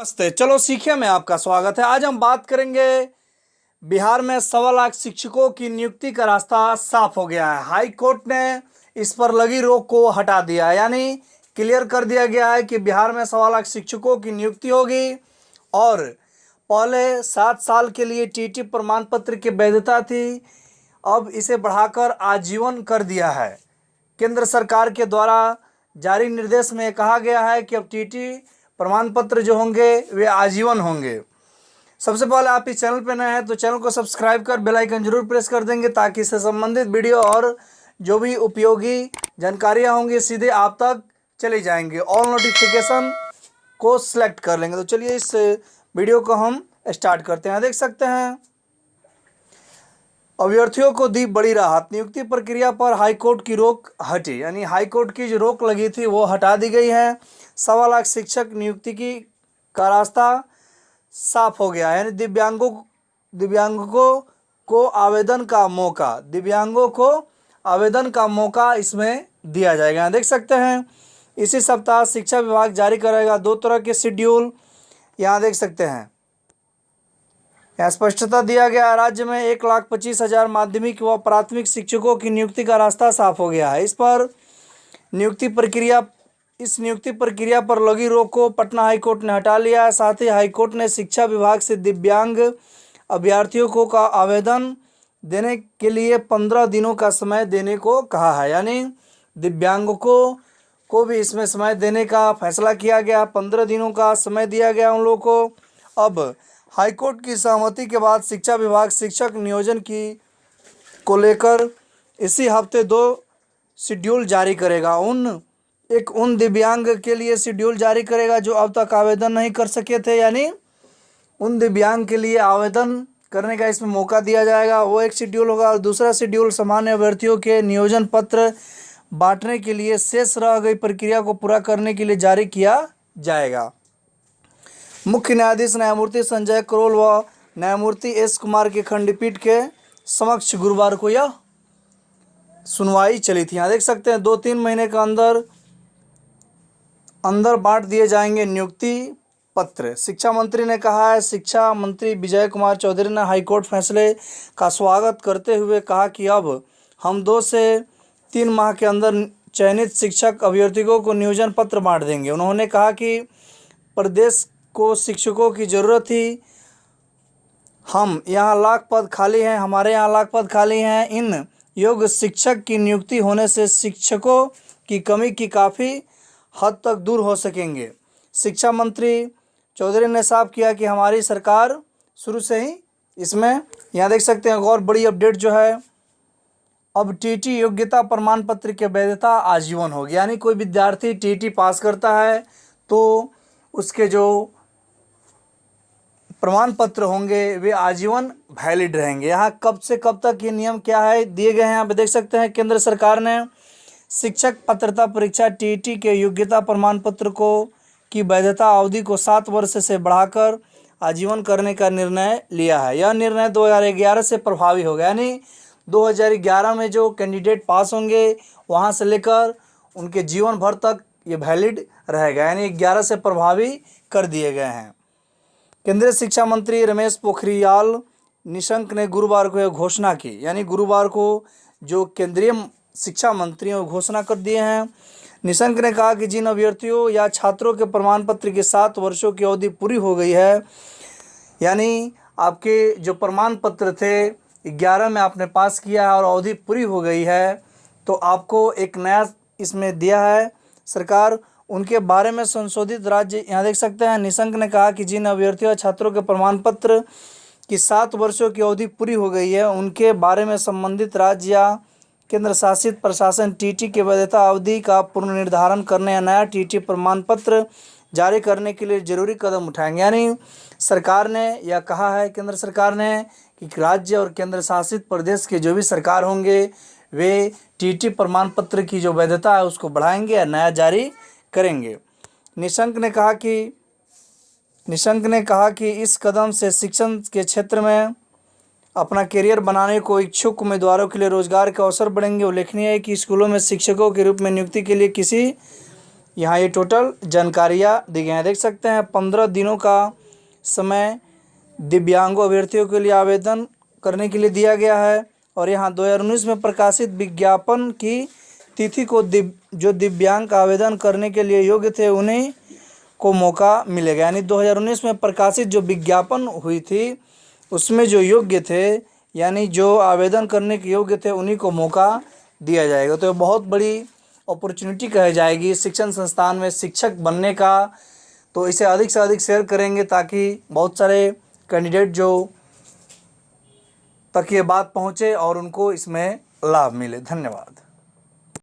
नमस्ते चलो, सीखिए में आपका स्वागत है। आज हम बात करेंगे बिहार में सवा लाख शिक्षकों की नियुक्ति का रास्ता साफ़ हो गया है। हाई कोर्ट ने इस पर लगी रोक को हटा दिया यानी क्लियर कर दिया गया है कि बिहार में सवा लाख शिक्षकों की नियुक्ति होगी और पहले सात साल के लिए टीटी प्रमाण पत्र की वैधता थी। अब इसे बढ़ाकर आजीवन कर दिया है। केंद्र सरकार के द्वारा जारी निर्देश में कहा गया है कि अब टीटी प्रमाण पत्र जो होंगे, वे आजीवन होंगे। सबसे पहले आप इस चैनल पर नए हैं तो चैनल को सब्सक्राइब कर बेल आइकन ज़रूर प्रेस कर देंगे, ताकि इससे संबंधित वीडियो और जो भी उपयोगी जानकारियाँ होंगी, सीधे आप तक चले जाएँगे। ऑल नोटिफिकेशन को सिलेक्ट कर लेंगे। तो चलिए इस वीडियो को हम स्टार्ट करते हैं। देख सकते हैं अभ्यर्थियों को दी बड़ी राहत। नियुक्ति प्रक्रिया पर हाईकोर्ट की रोक हटी, यानी हाईकोर्ट की जो रोक लगी थी वो हटा दी गई है। सवा लाख शिक्षक नियुक्ति की का रास्ता साफ़ हो गया यानी दिव्यांगों दिव्यांगों को आवेदन का मौका, दिव्यांगों को आवेदन का मौका इसमें दिया जाएगा। देख सकते हैं, इसी सप्ताह शिक्षा विभाग जारी करेगा दो तरह के शेड्यूल, यहाँ देख सकते हैं। स्पष्टता दिया गया, राज्य में एक लाख पच्चीस हज़ार माध्यमिक व प्राथमिक शिक्षकों की नियुक्ति का रास्ता साफ़ हो गया है। इस पर नियुक्ति प्रक्रिया, इस नियुक्ति प्रक्रिया पर लगी रोक को पटना हाईकोर्ट ने हटा लिया है। साथ ही हाईकोर्ट ने शिक्षा विभाग से दिव्यांग अभ्यर्थियों को का आवेदन देने के लिए पंद्रह दिनों का समय देने को कहा है। यानी दिव्यांगों को को भी इसमें समय देने का फैसला किया गया। पंद्रह दिनों का समय दिया गया उन लोगों को। अब हाईकोर्ट की सहमति के बाद शिक्षा विभाग शिक्षक नियोजन की को लेकर इसी हफ़्ते दो शेड्यूल जारी करेगा। उन, एक उन दिव्यांग के लिए शेड्यूल जारी करेगा जो अब तक आवेदन नहीं कर सके थे, यानी उन दिव्यांग के लिए आवेदन करने का इसमें मौका दिया जाएगा। वो एक शेड्यूल होगा और दूसरा शेड्यूल सामान्य अभ्यर्थियों के नियोजन पत्र बांटने के लिए शेष रह गई प्रक्रिया को पूरा करने के लिए जारी किया जाएगा। मुख्य न्यायाधीश न्यायमूर्ति संजय करोल व न्यायमूर्ति एस कुमार की खंडपीठ के समक्ष गुरुवार को यह सुनवाई चली थी। यहाँ देख सकते हैं दो तीन महीने के अंदर अंदर बांट दिए जाएँगे नियुक्ति पत्र। शिक्षा मंत्री ने कहा है, शिक्षा मंत्री विजय कुमार चौधरी ने हाईकोर्ट फैसले का स्वागत करते हुए कहा कि अब हम दो से तीन माह के अंदर चयनित शिक्षक अभ्यर्थियों को नियोजन पत्र बांट देंगे। उन्होंने कहा कि प्रदेश को शिक्षकों की ज़रूरत थी। हम यहाँ लाख पद खाली हैं, हमारे यहाँ लाख पद खाली हैं। इन योग्य शिक्षक की नियुक्ति होने से शिक्षकों की कमी की काफ़ी हद तक दूर हो सकेंगे। शिक्षा मंत्री चौधरी ने साफ़ किया कि हमारी सरकार शुरू से ही इसमें यहाँ देख सकते हैं और बड़ी अपडेट जो है, अब टीटी योग्यता प्रमाण पत्र की वैधता आजीवन होगी यानी कोई विद्यार्थी टीटी पास करता है तो उसके जो प्रमाण पत्र होंगे, वे आजीवन वैलिड रहेंगे। यहाँ कब से कब तक ये नियम क्या है, दिए गए हैं, आप देख सकते हैं, केंद्र सरकार ने शिक्षक पात्रता परीक्षा टीईटी के योग्यता प्रमाण पत्र को, की वैधता अवधि को सात वर्ष से बढ़ाकर आजीवन करने का निर्णय लिया है। यह निर्णय 2011 से प्रभावी होगा, यानी 2011 में जो कैंडिडेट पास होंगे, वहाँ से लेकर उनके जीवन भर तक ये वैलिड रहेगा, यानी 11 से प्रभावी कर दिए गए हैं। केंद्रीय शिक्षा मंत्री रमेश पोखरियाल निशंक ने गुरुवार को यह घोषणा की। यानी गुरुवार को जो केंद्रीय शिक्षा मंत्रियों घोषणा कर दिए हैं, निशंक ने कहा कि जिन अभ्यर्थियों या छात्रों के प्रमाण पत्र के सात वर्षों की अवधि पूरी हो गई है, यानी आपके जो प्रमाण पत्र थे, ग्यारह में आपने पास किया है और अवधि पूरी हो गई है तो आपको एक नया इसमें दिया है, सरकार उनके बारे में संशोधित राज्य यहाँ देख सकते हैं। निशंक ने कहा कि जिन अभ्यर्थियों छात्रों के प्रमाण पत्र की सात वर्षों की अवधि पूरी हो गई है, उनके बारे में संबंधित राज्य या केंद्र शासित प्रशासन टीटी की वैधता अवधि का पुनर्निर्धारण करने या नया टीटी प्रमाण पत्र जारी करने के लिए ज़रूरी कदम उठाएँगे। यानी सरकार ने यह कहा है, केंद्र सरकार ने, कि राज्य और केंद्र शासित प्रदेश के जो भी सरकार होंगे, वे टीटी प्रमाण पत्र की जो वैधता है उसको बढ़ाएँगे या नया जारी करेंगे। निशंक ने कहा कि, निशंक ने कहा कि इस कदम से शिक्षण के क्षेत्र में अपना करियर बनाने को इच्छुक उम्मीदवारों के लिए रोज़गार के अवसर बढ़ेंगे। उल्लेखनीय है कि स्कूलों में शिक्षकों के रूप में नियुक्ति के लिए किसी, यहाँ ये टोटल जानकारियाँ दी गई हैं। देख सकते हैं, पंद्रह दिनों का समय दिव्यांगों अभ्यर्थियों के लिए आवेदन करने के लिए दिया गया है और यहाँ दो हज़ार उन्नीस में प्रकाशित विज्ञापन की तिथि को दिव जो दिव्यांग आवेदन करने के लिए योग्य थे, उन्हें को मौका मिलेगा। यानी 2019 में प्रकाशित जो विज्ञापन हुई थी, उसमें जो योग्य थे, यानी जो आवेदन करने के योग्य थे, उन्हीं को मौका दिया जाएगा। तो बहुत बड़ी अपॉर्चुनिटी कही जाएगी शिक्षण संस्थान में शिक्षक बनने का। तो इसे अधिक से अधिक शेयर करेंगे ताकि बहुत सारे कैंडिडेट जो तक ये बात पहुँचे और उनको इसमें लाभ मिले। धन्यवाद।